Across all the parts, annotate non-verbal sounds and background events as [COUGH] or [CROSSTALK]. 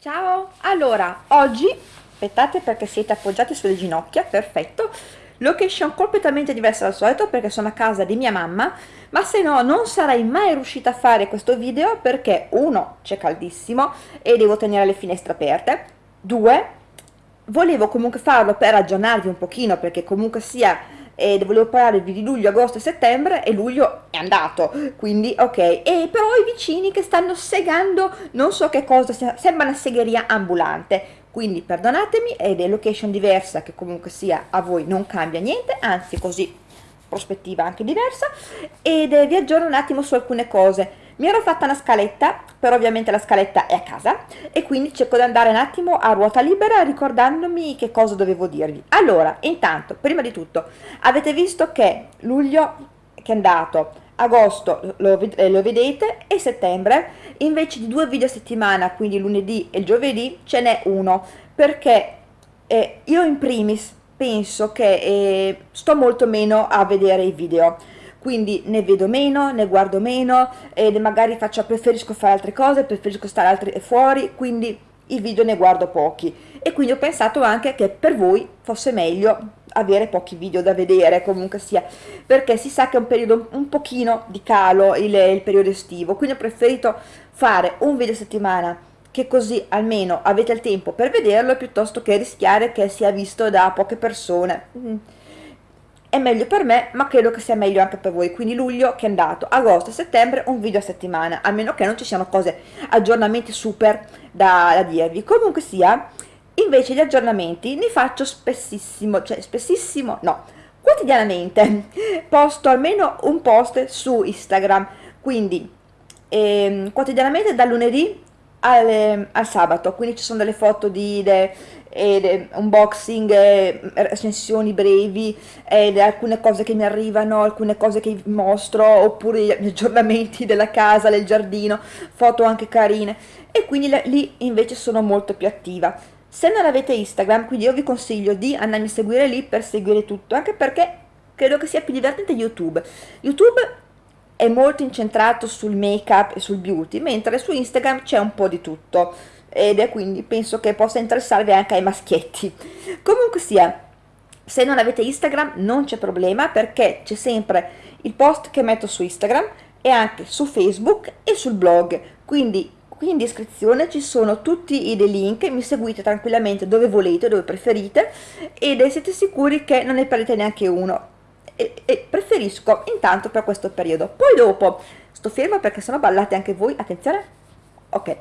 Ciao, allora, oggi, aspettate perché siete appoggiati sulle ginocchia, perfetto, location completamente diversa dal solito perché sono a casa di mia mamma, ma se no non sarei mai riuscita a fare questo video perché uno, c'è caldissimo e devo tenere le finestre aperte, due, volevo comunque farlo per aggiornarvi un pochino perché comunque sia e volevo parlarvi di luglio, agosto e settembre e luglio è andato, quindi ok. E però i vicini che stanno segando non so che cosa, sembra una segheria ambulante, quindi perdonatemi, è location diversa che comunque sia a voi non cambia niente, anzi così prospettiva anche diversa, ed vi aggiorno un attimo su alcune cose. Mi ero fatta una scaletta, però ovviamente la scaletta è a casa e quindi cerco di andare un attimo a ruota libera ricordandomi che cosa dovevo dirvi. Allora, intanto, prima di tutto, avete visto che luglio che è andato, agosto lo, eh, lo, vedete e settembre invece di due video a settimana quindi lunedì e giovedì ce n'è uno perché eh, io in primis penso che eh, sto molto meno a vedere i video quindi ne vedo meno, ne guardo meno e magari faccio, preferisco fare altre cose, preferisco stare altri, fuori, quindi i video ne guardo pochi. E quindi ho pensato anche che per voi fosse meglio avere pochi video da vedere comunque sia perché si sa che è un periodo un pochino di calo il, il periodo estivo. Quindi ho preferito fare un video a settimana che così almeno avete il tempo per vederlo piuttosto che rischiare che sia visto da poche persone. Mm è meglio per me ma credo che sia meglio anche per voi. Quindi luglio che è andato? Agosto settembre un video a settimana a meno che non ci siano cose aggiornamenti super da, da dirvi. Comunque sia invece gli aggiornamenti ne faccio spessissimo cioè spessissimo no quotidianamente. [LAUGHS] Posto almeno un post su instagram. Quindi ehm, quotidianamente dal lunedì al, al, sabato. Quindi ci sono delle foto di de, ed unboxing, recensioni brevi, ed alcune cose che mi arrivano, alcune cose che vi mostro, oppure gli aggiornamenti della casa, del giardino, foto anche carine e quindi lì invece sono molto più attiva. Se non avete Instagram, quindi io vi consiglio di andarmi a seguire lì per seguire tutto, anche perché credo che sia più divertente YouTube. YouTube è molto incentrato sul make up e sul beauty, mentre su Instagram c'è un po' di tutto ed è quindi penso che possa interessarvi anche ai maschietti. Comunque sia, se non avete Instagram non c'è problema perché c'è sempre il post che metto su Instagram e anche su Facebook e sul blog, quindi qui in descrizione ci sono tutti i dei link, mi seguite tranquillamente dove volete, dove preferite ed siete sicuri che non ne perdete neanche uno. E, e preferisco intanto per questo periodo. Poi dopo, sto ferma perché sennò ballate anche voi, attenzione, ok.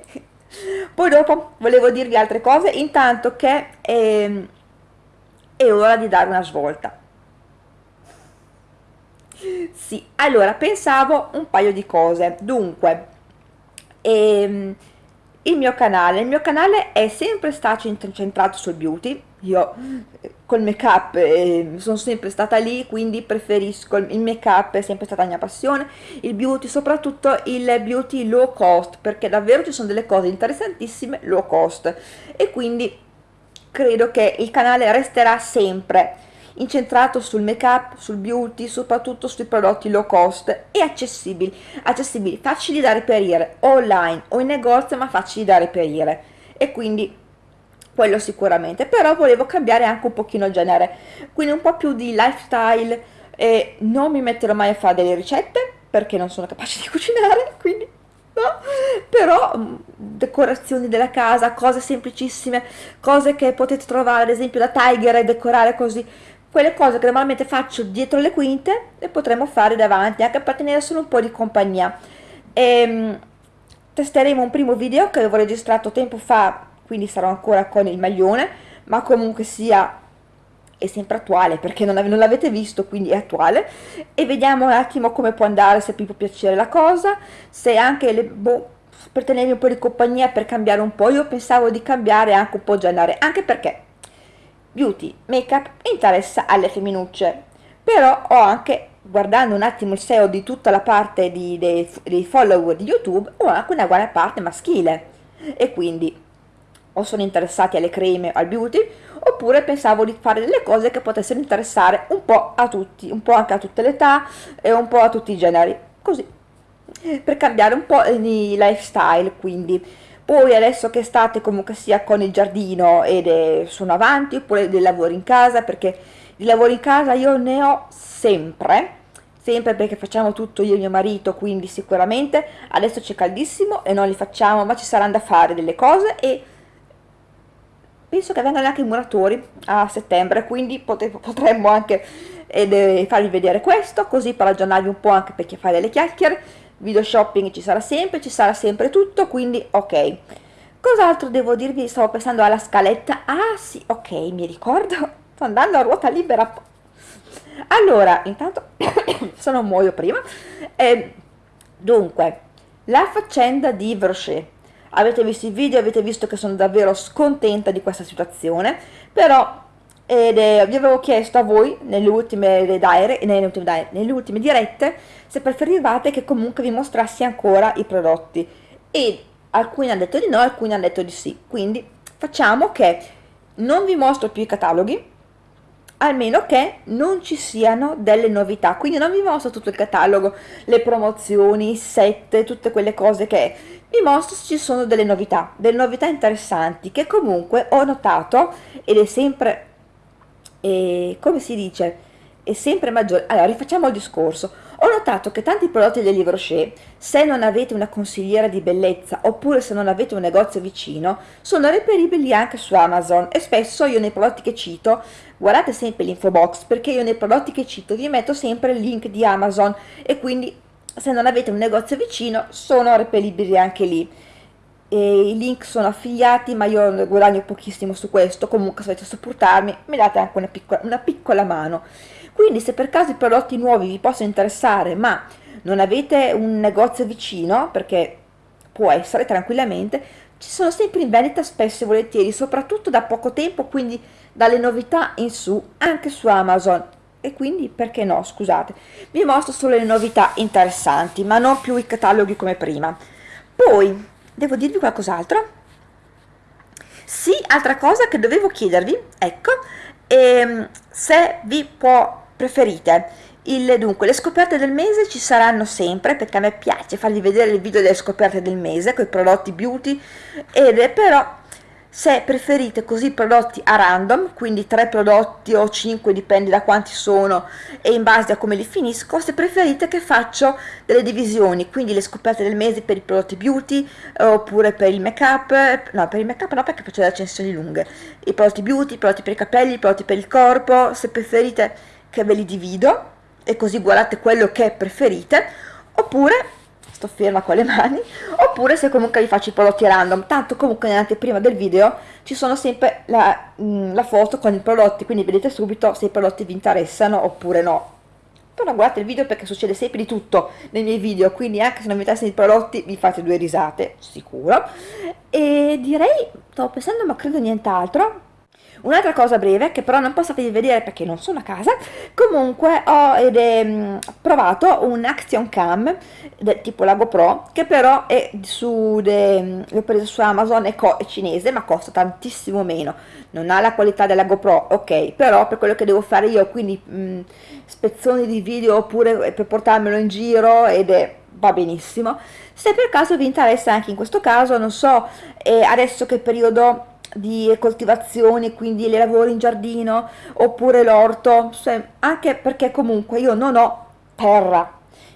Poi dopo volevo dirvi altre cose, intanto che è, è ora di dare una svolta. Sì, allora pensavo un paio di cose. Dunque, ehm, il mio canale, il mio canale è sempre stato incentrato sul beauty, io col make up eh, sono sempre stata lì quindi preferisco il make up è sempre stata la mia passione. Il beauty soprattutto il beauty low cost perché davvero ci sono delle cose interessantissime low cost. E quindi credo che il canale resterà sempre incentrato sul make up, sul beauty, soprattutto sui prodotti low cost e accessibili, accessibili, facili da reperire online o in negozio ma facili da reperire. E quindi quello sicuramente, però volevo cambiare anche un pochino genere, quindi un po' più di lifestyle e non mi metterò mai a fare delle ricette perché non sono capace di [LAUGHS] cucinare, quindi no, però mm, decorazioni della casa, cose semplicissime, cose che potete trovare ad esempio da Tiger e decorare così, quelle cose che normalmente faccio dietro le quinte e potremo fare davanti anche per tenere solo un po' di compagnia. E, ehm, testeremo un primo video che avevo registrato tempo fa quindi sarò ancora con il maglione, ma comunque sia è sempre attuale perché non, non l'avete visto quindi è attuale. E vediamo un attimo come può andare se vi può piacere la cosa se anche le, boh, per tenermi un po' di compagnia per cambiare un po' io pensavo di cambiare anche un po' genere anche perché beauty make up interessa alle femminucce. Però ho anche guardando un attimo il SEO di tutta la parte di, dei, dei follower di youtube ho anche una buona parte maschile. E quindi o sono interessati alle creme al beauty oppure pensavo di fare delle cose che potessero interessare un po' a tutti, un po' anche a tutte le età e un po' a tutti i generi, così. Per cambiare un po' di lifestyle quindi. Poi adesso che state comunque sia con il giardino ed è, sono avanti oppure dei lavori in casa perché i lavori in casa io ne ho sempre sempre perché facciamo tutto io e mio marito quindi sicuramente adesso c'è caldissimo e non li facciamo ma ci saranno da fare delle cose e penso che vengano anche i muratori a settembre quindi potremmo anche eh, farvi vedere questo così per aggiornarvi un po' anche per chi fa delle chiacchiere video shopping ci sarà sempre, ci sarà sempre tutto, quindi ok. Cos'altro devo dirvi? Stavo pensando alla scaletta. Ah sì, ok, mi ricordo. Sto andando a ruota libera. Allora, intanto, [COUGHS] se non muoio prima. Eh, dunque, la faccenda di Brochet. Avete visto il video, avete visto che sono davvero scontenta di questa situazione, però ed eh, vi avevo chiesto a voi nelle ultime, diary, nelle, ultime diary, nelle ultime dirette se preferivate che comunque vi mostrassi ancora i prodotti. E alcuni hanno detto di no, alcuni hanno detto di sì. Quindi facciamo che non vi mostro più i cataloghi almeno che non ci siano delle novità. Quindi non vi mostro tutto il catalogo le promozioni, i set, tutte quelle cose che vi mostro se ci sono delle novità delle novità interessanti che comunque ho notato ed è sempre e come si dice è sempre maggiore. Allora rifacciamo il discorso. Ho notato che tanti prodotti del Livre Rocher se non avete una consigliera di bellezza oppure se non avete un negozio vicino sono reperibili anche su Amazon e spesso io nei prodotti che cito guardate sempre l'info box perché io nei prodotti che cito vi metto sempre il link di Amazon e quindi se non avete un negozio vicino sono reperibili anche lì. E i link sono affiliati ma io guadagno pochissimo su questo. Comunque se volete supportarmi mi date anche una piccola, una piccola mano. Quindi se per caso i prodotti nuovi vi possono interessare ma non avete un negozio vicino perché può essere tranquillamente ci sono sempre in vendita spesso e volentieri soprattutto da poco tempo quindi dalle novità in su anche su Amazon e quindi perché no scusate. Vi mostro solo le novità interessanti ma non più i cataloghi come prima. Poi devo dirvi qualcos'altro? Sì, altra cosa che dovevo chiedervi, ecco, ehm, se vi può, preferite. Il, dunque, le scoperte del mese ci saranno sempre, perché a me piace farvi vedere il video delle scoperte del mese, con i prodotti beauty, ed è però se preferite così prodotti a random, quindi 3 prodotti o 5 dipende da quanti sono e in base a come li finisco, se preferite che faccio delle divisioni, quindi le scoperte del mese per i prodotti beauty oppure per il make up, no per il make up no perché faccio delle accensioni lunghe, i prodotti beauty, i prodotti per i capelli, i prodotti per il corpo, se preferite che ve li divido e così guardate quello che preferite, oppure sto ferma con le mani, oppure se comunque vi faccio i prodotti random, tanto comunque nell'anteprima del video ci sono sempre la, mm, la, foto con i prodotti, quindi vedete subito se i prodotti vi interessano oppure no. Però guardate il video perché succede sempre di tutto nei miei video, quindi anche se non vi interessano i prodotti vi fate due risate, sicuro. E direi, stavo pensando ma credo nient'altro, Un'altra cosa breve, che però non posso farvi vedere perché non sono a casa, comunque ho è, provato un Action Cam del tipo la GoPro, che però è su, mm, l'ho preso su Amazon, è, è cinese, ma costa tantissimo meno. Non ha la qualità della GoPro, ok, però per quello che devo fare io, quindi mh, spezzoni di video oppure per portarmelo in giro ed è va benissimo. Se per caso vi interessa anche in questo caso, non so, eh, adesso che periodo di coltivazione, quindi le lavori in giardino oppure l'orto, anche perché comunque io non ho terra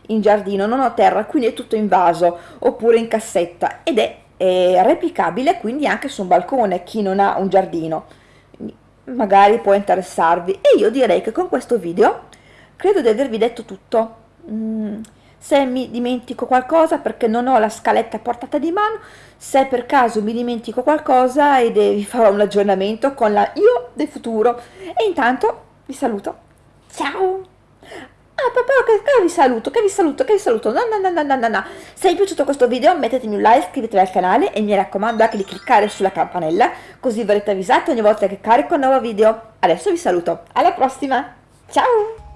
in giardino, non ho terra, quindi è tutto in vaso oppure in cassetta ed è, è replicabile quindi anche su un balcone, chi non ha un giardino, magari può interessarvi. E io direi che con questo video credo di avervi detto tutto. Mm se mi dimentico qualcosa perché non ho la scaletta a portata di mano, se per caso mi dimentico qualcosa e vi farò un aggiornamento con la io del futuro. E intanto vi saluto. Ciao! Ah, papà, che, che vi saluto, che vi saluto, che vi saluto. No, no, no, no, no, no. Se vi è piaciuto questo video mettetemi un like, iscrivetevi al canale e mi raccomando anche di cliccare sulla campanella, così verrete avvisati ogni volta che carico un nuovo video. Adesso vi saluto. Alla prossima. Ciao!